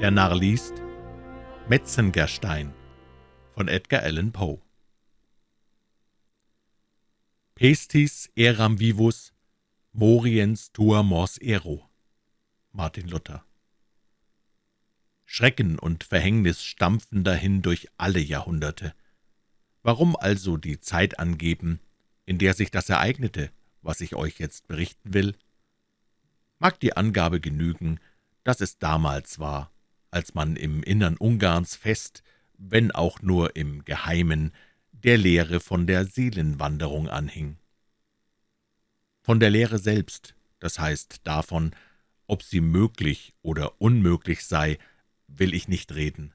Der Narr liest Metzengerstein von Edgar Allan Poe Pestis eram vivus, moriens tua mors ero Martin Luther Schrecken und Verhängnis stampfen dahin durch alle Jahrhunderte. Warum also die Zeit angeben, in der sich das ereignete, was ich euch jetzt berichten will? Mag die Angabe genügen, dass es damals war, als man im Innern Ungarns fest, wenn auch nur im Geheimen, der Lehre von der Seelenwanderung anhing. Von der Lehre selbst, das heißt davon, ob sie möglich oder unmöglich sei, will ich nicht reden.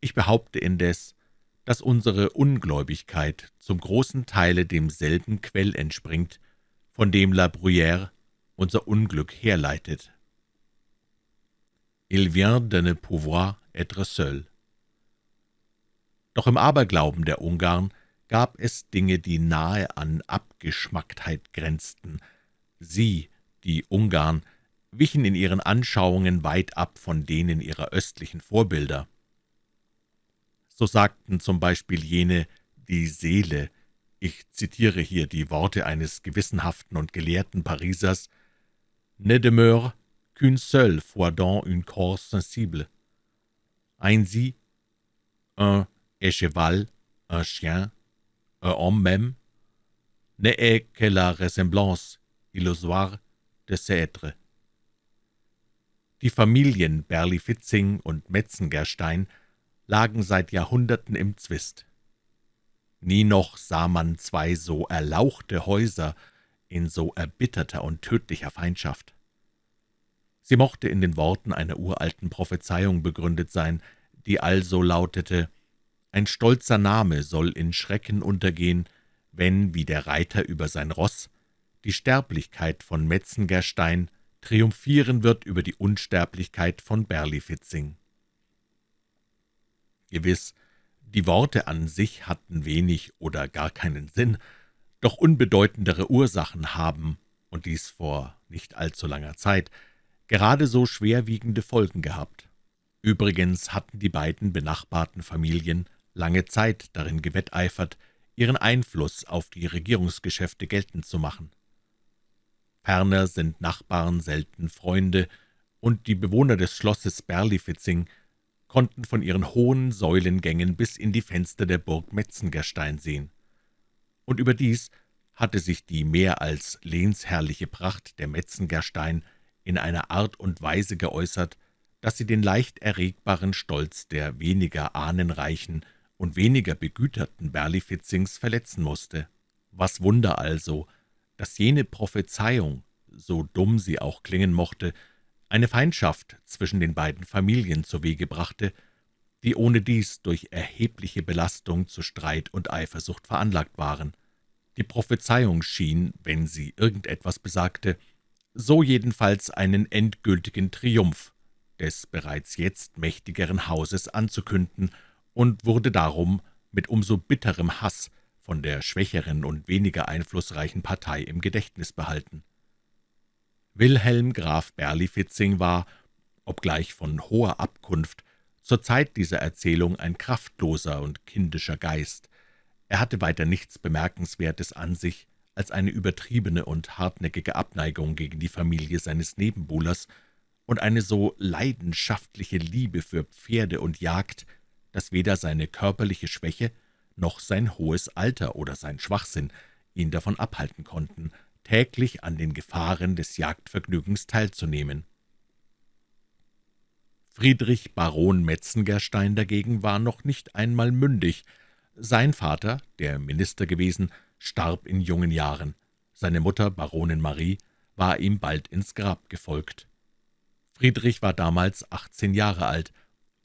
Ich behaupte indes, dass unsere Ungläubigkeit zum großen Teile demselben Quell entspringt, von dem La Bruyère unser Unglück herleitet. Il vient de ne pouvoir être seul. Doch im Aberglauben der Ungarn gab es Dinge, die nahe an Abgeschmacktheit grenzten. Sie, die Ungarn, wichen in ihren Anschauungen weit ab von denen ihrer östlichen Vorbilder. So sagten zum Beispiel jene, die Seele, ich zitiere hier die Worte eines gewissenhaften und gelehrten Parisers, ne demeure qu'une seule fois dans un corps sensible. Ainsi, un cheval, un chien, un homme même, ne est que la ressemblance illusoire de ces êtres. Die Familien Berlifitzing und Metzengerstein lagen seit Jahrhunderten im Zwist. Nie noch sah man zwei so erlauchte Häuser in so erbitterter und tödlicher Feindschaft. Sie mochte in den Worten einer uralten Prophezeiung begründet sein, die also lautete, »Ein stolzer Name soll in Schrecken untergehen, wenn, wie der Reiter über sein Ross, die Sterblichkeit von Metzengerstein triumphieren wird über die Unsterblichkeit von Berlifitzing.« Gewiss, die Worte an sich hatten wenig oder gar keinen Sinn, doch unbedeutendere Ursachen haben, und dies vor nicht allzu langer Zeit, gerade so schwerwiegende Folgen gehabt. Übrigens hatten die beiden benachbarten Familien lange Zeit darin gewetteifert, ihren Einfluss auf die Regierungsgeschäfte geltend zu machen. Ferner sind Nachbarn selten Freunde, und die Bewohner des Schlosses Berlifitzing konnten von ihren hohen Säulengängen bis in die Fenster der Burg Metzengerstein sehen. Und überdies hatte sich die mehr als lehnsherrliche Pracht der Metzengerstein in einer Art und Weise geäußert, dass sie den leicht erregbaren Stolz der weniger ahnenreichen und weniger begüterten Berlifitzings verletzen musste. Was Wunder also, dass jene Prophezeiung, so dumm sie auch klingen mochte, eine Feindschaft zwischen den beiden Familien zu Wege brachte, die ohnedies durch erhebliche Belastung zu Streit und Eifersucht veranlagt waren. Die Prophezeiung schien, wenn sie irgendetwas besagte, so jedenfalls einen endgültigen Triumph des bereits jetzt mächtigeren Hauses anzukünden und wurde darum mit umso bitterem Hass von der schwächeren und weniger einflussreichen Partei im Gedächtnis behalten. Wilhelm Graf Berlifitzing war, obgleich von hoher Abkunft, zur Zeit dieser Erzählung ein kraftloser und kindischer Geist. Er hatte weiter nichts Bemerkenswertes an sich als eine übertriebene und hartnäckige Abneigung gegen die Familie seines Nebenbuhlers und eine so leidenschaftliche Liebe für Pferde und Jagd, dass weder seine körperliche Schwäche noch sein hohes Alter oder sein Schwachsinn ihn davon abhalten konnten, täglich an den Gefahren des Jagdvergnügens teilzunehmen. Friedrich Baron Metzengerstein dagegen war noch nicht einmal mündig. Sein Vater, der Minister gewesen, starb in jungen Jahren. Seine Mutter, Baronin Marie, war ihm bald ins Grab gefolgt. Friedrich war damals achtzehn Jahre alt.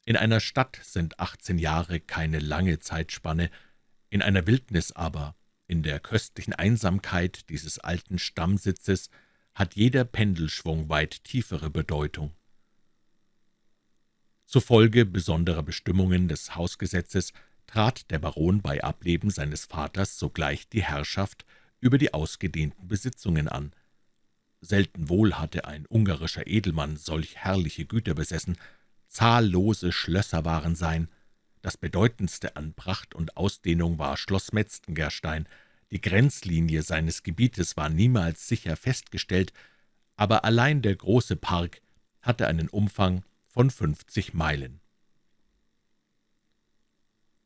In einer Stadt sind achtzehn Jahre keine lange Zeitspanne, in einer Wildnis aber in der köstlichen Einsamkeit dieses alten Stammsitzes hat jeder Pendelschwung weit tiefere Bedeutung. Zufolge besonderer Bestimmungen des Hausgesetzes trat der Baron bei Ableben seines Vaters sogleich die Herrschaft über die ausgedehnten Besitzungen an. Selten wohl hatte ein ungarischer Edelmann solch herrliche Güter besessen, zahllose Schlösser waren sein. Das bedeutendste an Pracht und Ausdehnung war Schloss Metzgengerstein. Die Grenzlinie seines Gebietes war niemals sicher festgestellt, aber allein der große Park hatte einen Umfang von fünfzig Meilen.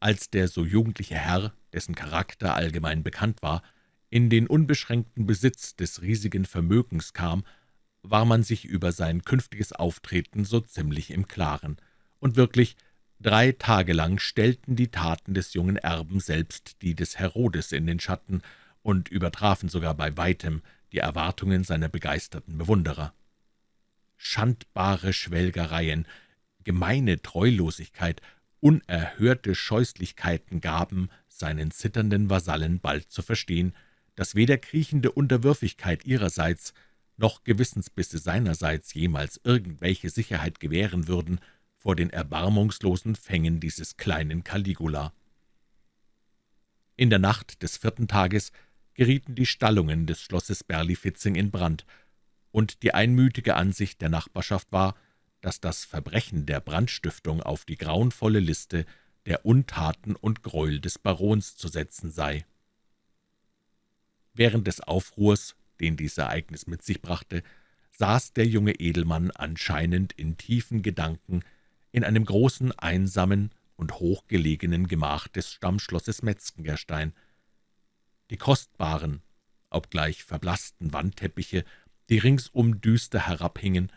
Als der so jugendliche Herr, dessen Charakter allgemein bekannt war, in den unbeschränkten Besitz des riesigen Vermögens kam, war man sich über sein künftiges Auftreten so ziemlich im Klaren, und wirklich drei Tage lang stellten die Taten des jungen Erben selbst die des Herodes in den Schatten und übertrafen sogar bei weitem die Erwartungen seiner begeisterten Bewunderer. Schandbare Schwelgereien, gemeine Treulosigkeit, unerhörte Scheußlichkeiten gaben seinen zitternden Vasallen bald zu verstehen, dass weder kriechende Unterwürfigkeit ihrerseits noch Gewissensbisse seinerseits jemals irgendwelche Sicherheit gewähren würden vor den erbarmungslosen Fängen dieses kleinen Caligula. In der Nacht des vierten Tages gerieten die Stallungen des Schlosses Berlifitzing in Brand, und die einmütige Ansicht der Nachbarschaft war, dass das Verbrechen der Brandstiftung auf die grauenvolle Liste der Untaten und Gräuel des Barons zu setzen sei. Während des Aufruhrs, den dies Ereignis mit sich brachte, saß der junge Edelmann anscheinend in tiefen Gedanken in einem großen, einsamen und hochgelegenen Gemach des Stammschlosses Metzgengerstein. Die kostbaren, obgleich verblassten Wandteppiche die ringsum düster herabhingen,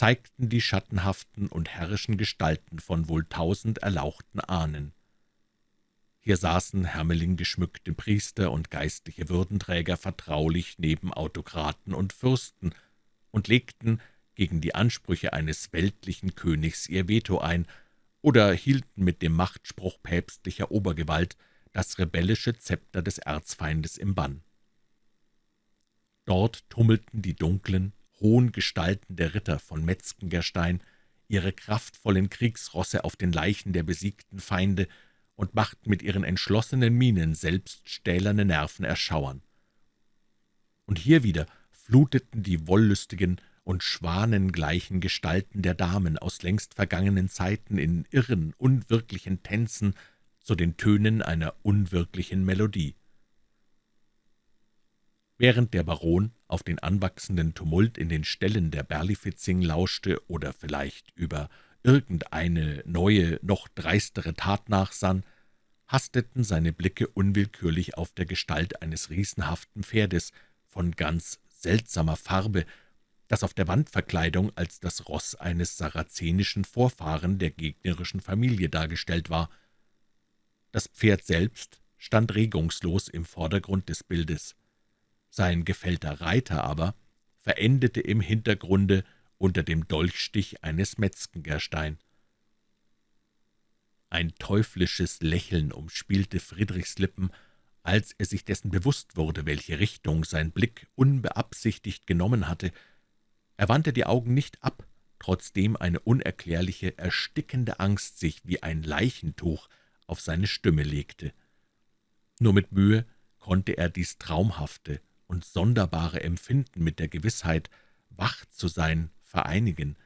zeigten die schattenhaften und herrischen Gestalten von wohl tausend erlauchten Ahnen. Hier saßen hermelinggeschmückte Priester und geistliche Würdenträger vertraulich neben Autokraten und Fürsten und legten gegen die Ansprüche eines weltlichen Königs ihr Veto ein oder hielten mit dem Machtspruch päpstlicher Obergewalt das rebellische Zepter des Erzfeindes im Bann. Dort tummelten die dunklen, hohen Gestalten der Ritter von Metzgengerstein ihre kraftvollen Kriegsrosse auf den Leichen der besiegten Feinde und machten mit ihren entschlossenen Mienen selbst stählerne Nerven erschauern. Und hier wieder fluteten die wollüstigen und schwanengleichen Gestalten der Damen aus längst vergangenen Zeiten in irren, unwirklichen Tänzen zu den Tönen einer unwirklichen Melodie. Während der Baron auf den anwachsenden Tumult in den Ställen der Berlifitzing lauschte oder vielleicht über irgendeine neue, noch dreistere Tat nachsann, hasteten seine Blicke unwillkürlich auf der Gestalt eines riesenhaften Pferdes von ganz seltsamer Farbe, das auf der Wandverkleidung als das Ross eines sarazenischen Vorfahren der gegnerischen Familie dargestellt war. Das Pferd selbst stand regungslos im Vordergrund des Bildes. Sein gefällter Reiter aber verendete im Hintergrunde unter dem Dolchstich eines Metzgengerstein. Ein teuflisches Lächeln umspielte Friedrichs Lippen, als er sich dessen bewusst wurde, welche Richtung sein Blick unbeabsichtigt genommen hatte. Er wandte die Augen nicht ab, trotzdem eine unerklärliche, erstickende Angst sich wie ein Leichentuch auf seine Stimme legte. Nur mit Mühe konnte er dies traumhafte, und sonderbare Empfinden mit der Gewissheit, wach zu sein, vereinigen.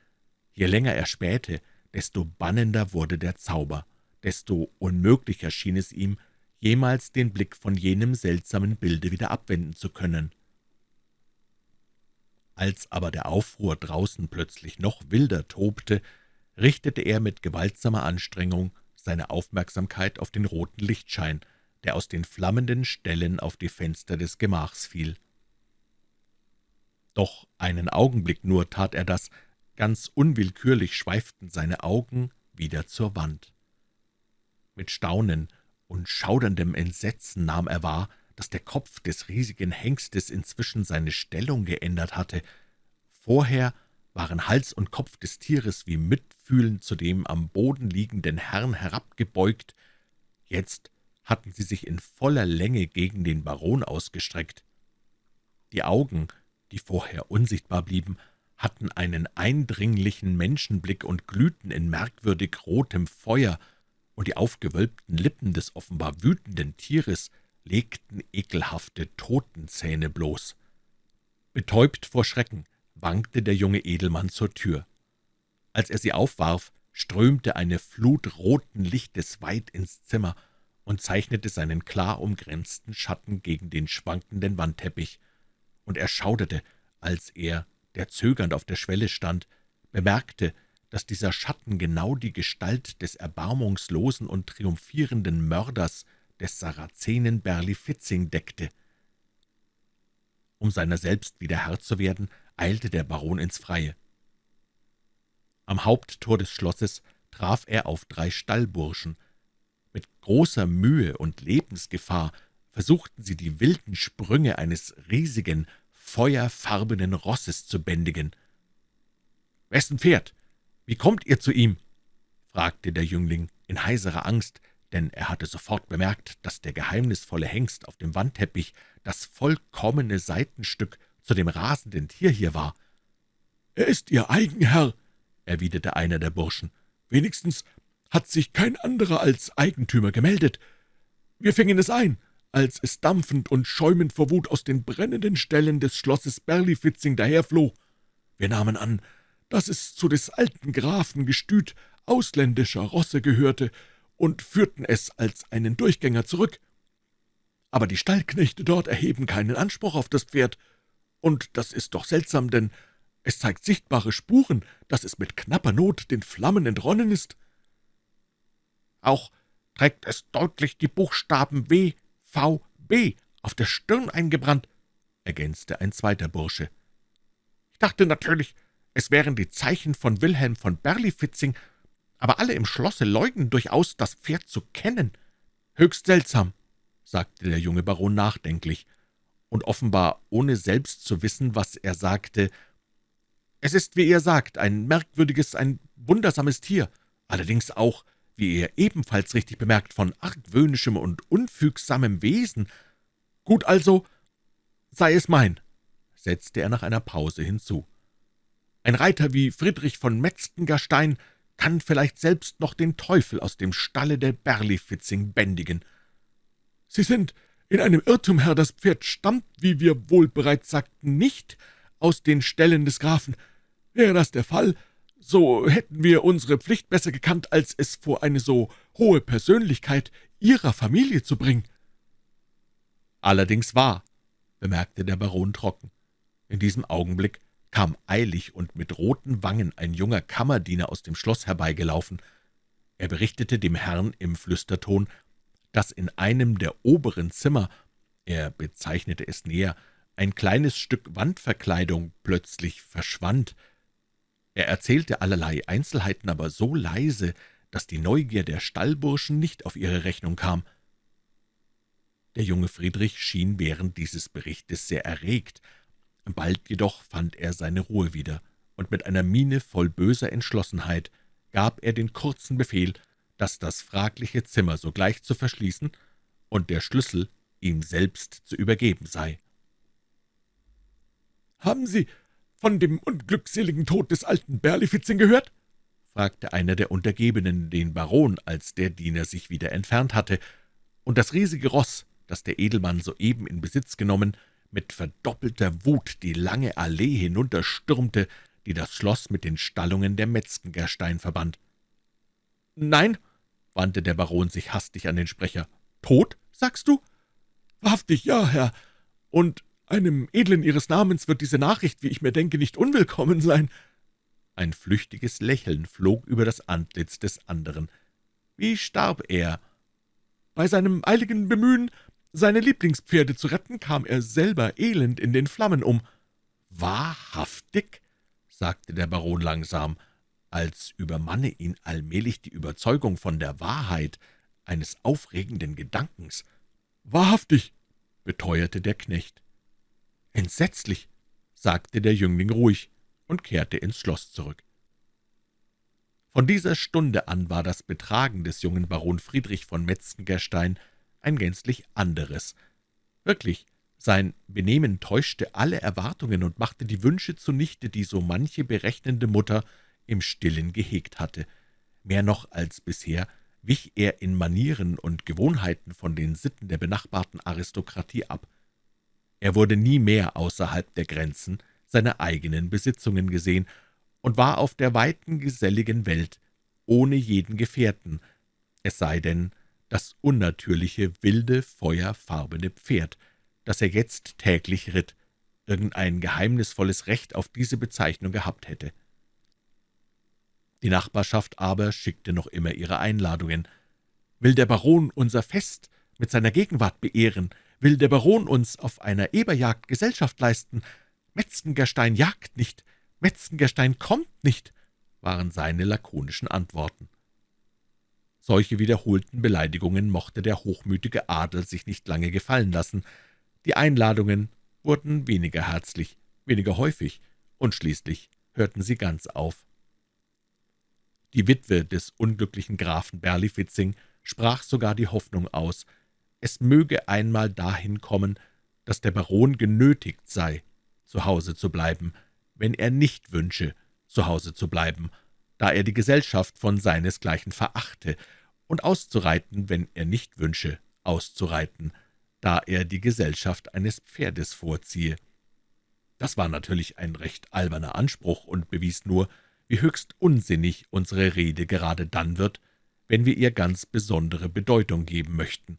Je länger er spähte, desto bannender wurde der Zauber, desto unmöglicher schien es ihm, jemals den Blick von jenem seltsamen Bilde wieder abwenden zu können. Als aber der Aufruhr draußen plötzlich noch wilder tobte, richtete er mit gewaltsamer Anstrengung seine Aufmerksamkeit auf den roten Lichtschein, der aus den flammenden Stellen auf die Fenster des Gemachs fiel. Doch einen Augenblick nur tat er das, ganz unwillkürlich schweiften seine Augen wieder zur Wand. Mit Staunen und schauderndem Entsetzen nahm er wahr, dass der Kopf des riesigen Hengstes inzwischen seine Stellung geändert hatte. Vorher waren Hals und Kopf des Tieres wie mitfühlend zu dem am Boden liegenden Herrn herabgebeugt, jetzt hatten sie sich in voller Länge gegen den Baron ausgestreckt. Die Augen, die vorher unsichtbar blieben, hatten einen eindringlichen Menschenblick und glühten in merkwürdig rotem Feuer, und die aufgewölbten Lippen des offenbar wütenden Tieres legten ekelhafte Totenzähne bloß. Betäubt vor Schrecken wankte der junge Edelmann zur Tür. Als er sie aufwarf, strömte eine Flut roten Lichtes weit ins Zimmer und zeichnete seinen klar umgrenzten Schatten gegen den schwankenden Wandteppich, und er schauderte, als er, der zögernd auf der Schwelle stand, bemerkte, dass dieser Schatten genau die Gestalt des erbarmungslosen und triumphierenden Mörders des Sarazenen Berlifitzing deckte. Um seiner selbst wieder Herr zu werden, eilte der Baron ins Freie. Am Haupttor des Schlosses traf er auf drei Stallburschen. Mit großer Mühe und Lebensgefahr versuchten sie, die wilden Sprünge eines riesigen, feuerfarbenen Rosses zu bändigen. »Wessen Pferd? Wie kommt ihr zu ihm?« fragte der Jüngling in heiserer Angst, denn er hatte sofort bemerkt, dass der geheimnisvolle Hengst auf dem Wandteppich das vollkommene Seitenstück zu dem rasenden Tier hier war. »Er ist Ihr Eigenherr«, erwiderte einer der Burschen. »Wenigstens hat sich kein anderer als Eigentümer gemeldet. Wir fingen es ein, als es dampfend und schäumend vor Wut aus den brennenden Ställen des Schlosses Berlifitzing daherfloh. Wir nahmen an, dass es zu des alten Grafen Gestüt ausländischer Rosse gehörte und führten es als einen Durchgänger zurück. Aber die Stallknechte dort erheben keinen Anspruch auf das Pferd, und das ist doch seltsam, denn es zeigt sichtbare Spuren, dass es mit knapper Not den Flammen entronnen ist. Auch trägt es deutlich die Buchstaben W, V, B auf der Stirn eingebrannt, ergänzte ein zweiter Bursche. Ich dachte natürlich, es wären die Zeichen von Wilhelm von Berlifitzing, aber alle im Schlosse leugnen durchaus, das Pferd zu kennen. Höchst seltsam, sagte der junge Baron nachdenklich und offenbar ohne selbst zu wissen, was er sagte. »Es ist, wie ihr sagt, ein merkwürdiges, ein wundersames Tier, allerdings auch, wie ihr ebenfalls richtig bemerkt, von argwöhnischem und unfügsamem Wesen. Gut also, sei es mein«, setzte er nach einer Pause hinzu. »Ein Reiter wie Friedrich von Metzgengerstein kann vielleicht selbst noch den Teufel aus dem Stalle der Berlifitzing bändigen. Sie sind in einem Irrtum, Herr, das Pferd stammt, wie wir wohl bereits sagten, nicht aus den Ställen des Grafen. Wäre das der Fall, so hätten wir unsere Pflicht besser gekannt, als es vor eine so hohe Persönlichkeit Ihrer Familie zu bringen.« »Allerdings wahr«, bemerkte der Baron trocken. In diesem Augenblick kam eilig und mit roten Wangen ein junger Kammerdiener aus dem Schloss herbeigelaufen. Er berichtete dem Herrn im Flüsterton, dass in einem der oberen Zimmer, er bezeichnete es näher, ein kleines Stück Wandverkleidung plötzlich verschwand. Er erzählte allerlei Einzelheiten, aber so leise, dass die Neugier der Stallburschen nicht auf ihre Rechnung kam. Der junge Friedrich schien während dieses Berichtes sehr erregt, bald jedoch fand er seine Ruhe wieder, und mit einer Miene voll böser Entschlossenheit gab er den kurzen Befehl, dass das fragliche Zimmer sogleich zu verschließen und der Schlüssel ihm selbst zu übergeben sei. »Haben Sie von dem unglückseligen Tod des alten Berlifitzing gehört?« fragte einer der Untergebenen den Baron, als der Diener sich wieder entfernt hatte, und das riesige Ross, das der Edelmann soeben in Besitz genommen, mit verdoppelter Wut die lange Allee hinunterstürmte, die das Schloss mit den Stallungen der Metzgengerstein verband. »Nein«, wandte der Baron sich hastig an den Sprecher. »Tot, sagst du?« »Wahrhaftig, ja, Herr. Und einem Edlen Ihres Namens wird diese Nachricht, wie ich mir denke, nicht unwillkommen sein.« Ein flüchtiges Lächeln flog über das Antlitz des anderen. »Wie starb er?« »Bei seinem eiligen Bemühen, seine Lieblingspferde zu retten, kam er selber elend in den Flammen um.« »Wahrhaftig?« sagte der Baron langsam als übermanne ihn allmählich die Überzeugung von der Wahrheit eines aufregenden Gedankens. »Wahrhaftig«, beteuerte der Knecht. »Entsetzlich«, sagte der Jüngling ruhig und kehrte ins Schloss zurück. Von dieser Stunde an war das Betragen des jungen Baron Friedrich von Metzengerstein ein gänzlich anderes. Wirklich, sein Benehmen täuschte alle Erwartungen und machte die Wünsche zunichte, die so manche berechnende Mutter im Stillen gehegt hatte. Mehr noch als bisher wich er in Manieren und Gewohnheiten von den Sitten der benachbarten Aristokratie ab. Er wurde nie mehr außerhalb der Grenzen seiner eigenen Besitzungen gesehen und war auf der weiten, geselligen Welt ohne jeden Gefährten, es sei denn, das unnatürliche, wilde, feuerfarbene Pferd, das er jetzt täglich ritt, irgendein geheimnisvolles Recht auf diese Bezeichnung gehabt hätte. Die Nachbarschaft aber schickte noch immer ihre Einladungen. »Will der Baron unser Fest mit seiner Gegenwart beehren? Will der Baron uns auf einer Eberjagd Gesellschaft leisten? Metzengerstein jagt nicht, Metzengerstein kommt nicht«, waren seine lakonischen Antworten. Solche wiederholten Beleidigungen mochte der hochmütige Adel sich nicht lange gefallen lassen. Die Einladungen wurden weniger herzlich, weniger häufig, und schließlich hörten sie ganz auf. Die Witwe des unglücklichen Grafen Berlifitzing sprach sogar die Hoffnung aus, es möge einmal dahin kommen, dass der Baron genötigt sei, zu Hause zu bleiben, wenn er nicht wünsche, zu Hause zu bleiben, da er die Gesellschaft von seinesgleichen verachte, und auszureiten, wenn er nicht wünsche, auszureiten, da er die Gesellschaft eines Pferdes vorziehe. Das war natürlich ein recht alberner Anspruch und bewies nur, wie höchst unsinnig unsere Rede gerade dann wird, wenn wir ihr ganz besondere Bedeutung geben möchten.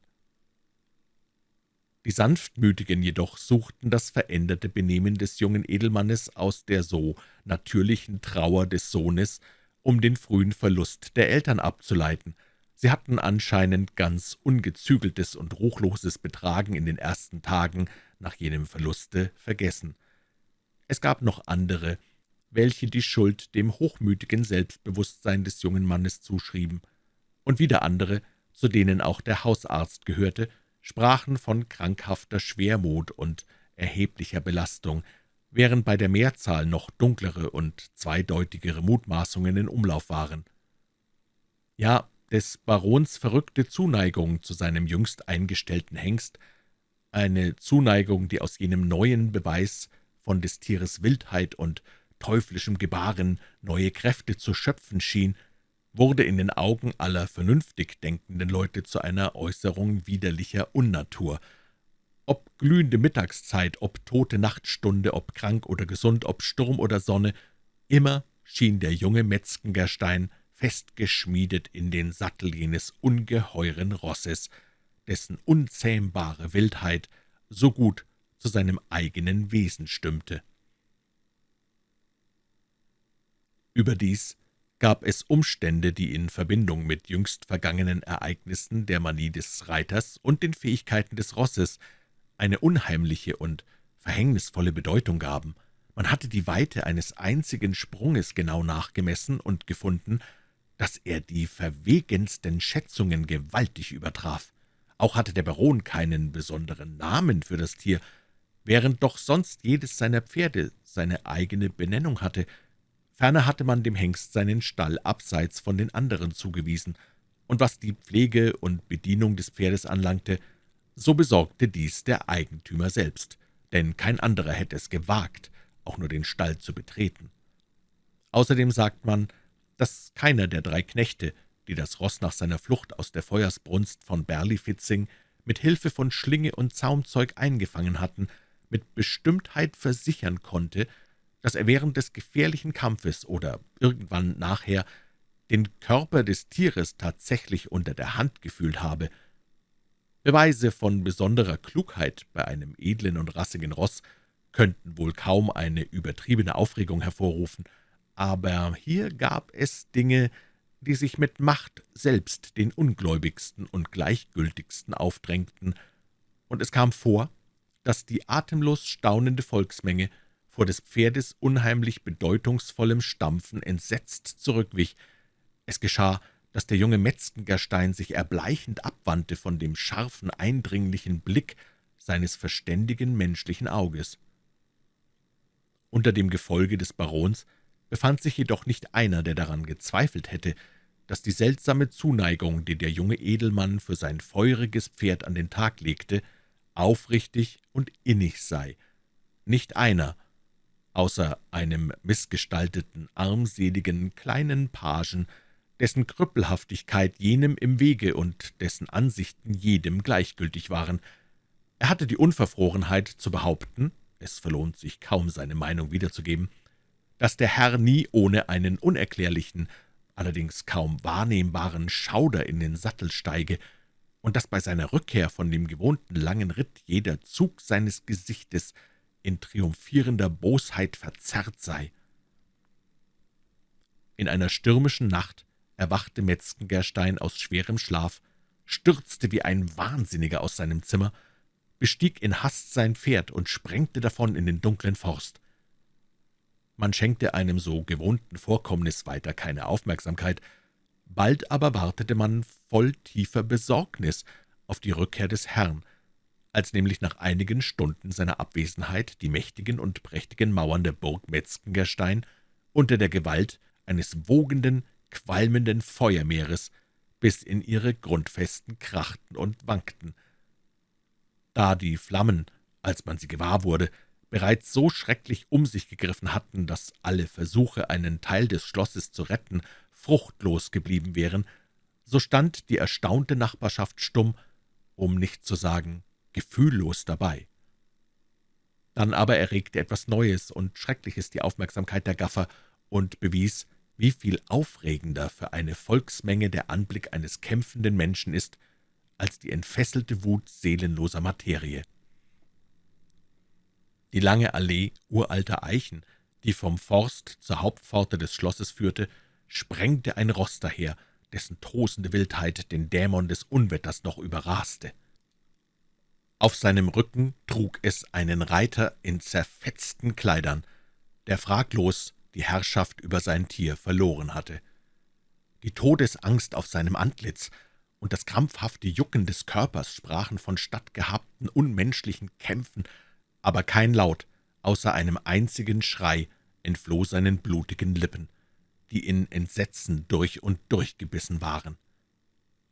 Die Sanftmütigen jedoch suchten das veränderte Benehmen des jungen Edelmannes aus der so natürlichen Trauer des Sohnes um den frühen Verlust der Eltern abzuleiten. Sie hatten anscheinend ganz ungezügeltes und ruchloses Betragen in den ersten Tagen nach jenem Verluste vergessen. Es gab noch andere, welche die Schuld dem hochmütigen Selbstbewusstsein des jungen Mannes zuschrieben, und wieder andere, zu denen auch der Hausarzt gehörte, sprachen von krankhafter Schwermut und erheblicher Belastung, während bei der Mehrzahl noch dunklere und zweideutigere Mutmaßungen in Umlauf waren. Ja, des Barons verrückte Zuneigung zu seinem jüngst eingestellten Hengst, eine Zuneigung, die aus jenem neuen Beweis von des Tieres Wildheit und teuflischem Gebaren neue Kräfte zu schöpfen schien, wurde in den Augen aller vernünftig denkenden Leute zu einer Äußerung widerlicher Unnatur, ob glühende Mittagszeit, ob tote Nachtstunde, ob krank oder gesund, ob Sturm oder Sonne, immer schien der junge Metzgengerstein festgeschmiedet in den Sattel jenes ungeheuren Rosses, dessen unzähmbare Wildheit so gut zu seinem eigenen Wesen stimmte. Überdies gab es Umstände, die in Verbindung mit jüngst vergangenen Ereignissen der Manie des Reiters und den Fähigkeiten des Rosses eine unheimliche und verhängnisvolle Bedeutung gaben. Man hatte die Weite eines einzigen Sprunges genau nachgemessen und gefunden, dass er die verwegensten Schätzungen gewaltig übertraf. Auch hatte der Baron keinen besonderen Namen für das Tier, während doch sonst jedes seiner Pferde seine eigene Benennung hatte. Ferner hatte man dem Hengst seinen Stall abseits von den anderen zugewiesen, und was die Pflege und Bedienung des Pferdes anlangte, so besorgte dies der Eigentümer selbst, denn kein anderer hätte es gewagt, auch nur den Stall zu betreten. Außerdem sagt man, dass keiner der drei Knechte, die das Ross nach seiner Flucht aus der Feuersbrunst von Berlifitzing mit Hilfe von Schlinge und Zaumzeug eingefangen hatten, mit Bestimmtheit versichern konnte, dass er während des gefährlichen Kampfes oder irgendwann nachher den Körper des Tieres tatsächlich unter der Hand gefühlt habe – Beweise von besonderer Klugheit bei einem edlen und rassigen Ross könnten wohl kaum eine übertriebene Aufregung hervorrufen, aber hier gab es Dinge, die sich mit Macht selbst den ungläubigsten und gleichgültigsten aufdrängten, und es kam vor, dass die atemlos staunende Volksmenge vor des Pferdes unheimlich bedeutungsvollem Stampfen entsetzt zurückwich. Es geschah, dass der junge Metzgengerstein sich erbleichend abwandte von dem scharfen, eindringlichen Blick seines verständigen menschlichen Auges. Unter dem Gefolge des Barons befand sich jedoch nicht einer, der daran gezweifelt hätte, dass die seltsame Zuneigung, die der junge Edelmann für sein feuriges Pferd an den Tag legte, aufrichtig und innig sei. Nicht einer, außer einem missgestalteten, armseligen, kleinen Pagen, dessen Krüppelhaftigkeit jenem im Wege und dessen Ansichten jedem gleichgültig waren. Er hatte die Unverfrorenheit zu behaupten, es verlohnt sich kaum, seine Meinung wiederzugeben, dass der Herr nie ohne einen unerklärlichen, allerdings kaum wahrnehmbaren Schauder in den Sattel steige und dass bei seiner Rückkehr von dem gewohnten langen Ritt jeder Zug seines Gesichtes in triumphierender Bosheit verzerrt sei. In einer stürmischen Nacht erwachte Metzgengerstein aus schwerem Schlaf, stürzte wie ein Wahnsinniger aus seinem Zimmer, bestieg in Hast sein Pferd und sprengte davon in den dunklen Forst. Man schenkte einem so gewohnten Vorkommnis weiter keine Aufmerksamkeit, bald aber wartete man voll tiefer Besorgnis auf die Rückkehr des Herrn, als nämlich nach einigen Stunden seiner Abwesenheit die mächtigen und prächtigen Mauern der Burg Metzgengerstein unter der Gewalt eines wogenden, qualmenden Feuermeeres bis in ihre Grundfesten krachten und wankten. Da die Flammen, als man sie gewahr wurde, bereits so schrecklich um sich gegriffen hatten, dass alle Versuche, einen Teil des Schlosses zu retten, fruchtlos geblieben wären, so stand die erstaunte Nachbarschaft stumm, um nicht zu sagen gefühllos dabei. Dann aber erregte etwas Neues und Schreckliches die Aufmerksamkeit der Gaffer und bewies, wie viel aufregender für eine Volksmenge der Anblick eines kämpfenden Menschen ist, als die entfesselte Wut seelenloser Materie. Die lange Allee uralter Eichen, die vom Forst zur Hauptpforte des Schlosses führte, sprengte ein Ross daher, dessen tosende Wildheit den Dämon des Unwetters noch überraste. Auf seinem Rücken trug es einen Reiter in zerfetzten Kleidern, der fraglos die Herrschaft über sein Tier verloren hatte. Die Todesangst auf seinem Antlitz und das krampfhafte Jucken des Körpers sprachen von stattgehabten unmenschlichen Kämpfen, aber kein Laut, außer einem einzigen Schrei, entfloh seinen blutigen Lippen, die in Entsetzen durch und durch gebissen waren.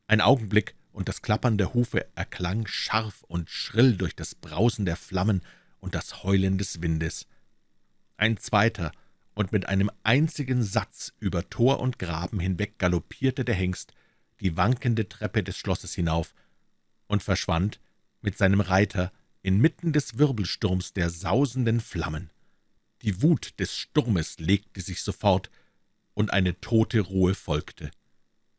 Ein Augenblick, und das Klappern der Hufe erklang scharf und schrill durch das Brausen der Flammen und das Heulen des Windes. Ein zweiter, und mit einem einzigen Satz über Tor und Graben hinweg galoppierte der Hengst die wankende Treppe des Schlosses hinauf und verschwand mit seinem Reiter inmitten des Wirbelsturms der sausenden Flammen. Die Wut des Sturmes legte sich sofort, und eine tote Ruhe folgte.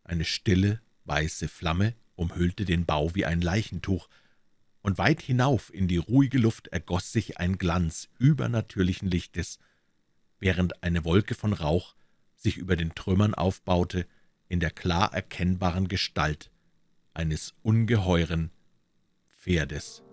Eine stille, weiße Flamme umhüllte den Bau wie ein Leichentuch, und weit hinauf in die ruhige Luft ergoss sich ein Glanz übernatürlichen Lichtes, während eine Wolke von Rauch sich über den Trümmern aufbaute, in der klar erkennbaren Gestalt eines ungeheuren Pferdes.